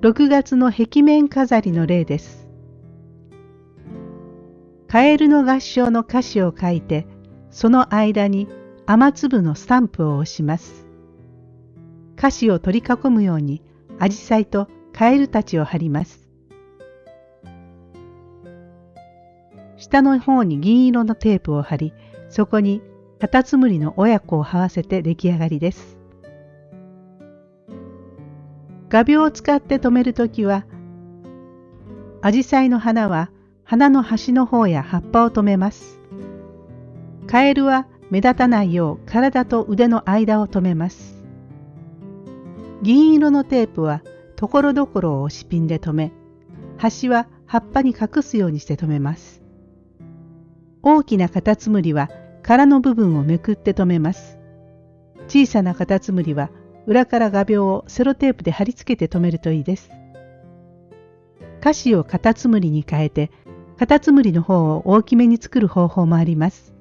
6月の壁面飾りの例です。カエルの合唱の歌詞を書いて、その間に雨粒のスタンプを押します。歌詞を取り囲むように、アジサイとカエルたちを貼ります。下の方に銀色のテープを貼り、そこにカタツムリの親子を這わせて出来上がりです。画鋲を使って留めるときは、アジサイの花は花の端の方や葉っぱを留めます。カエルは目立たないよう体と腕の間を留めます。銀色のテープはところどころを押しピンで留め、端は葉っぱに隠すようにして留めます。大きなカタツムリは殻の部分をめくって留めます。小さなカタツムリは裏から画鋲をセロテープで貼り付けて留めるといいです。歌詞をカタツムリに変えて、カタツムリの方を大きめに作る方法もあります。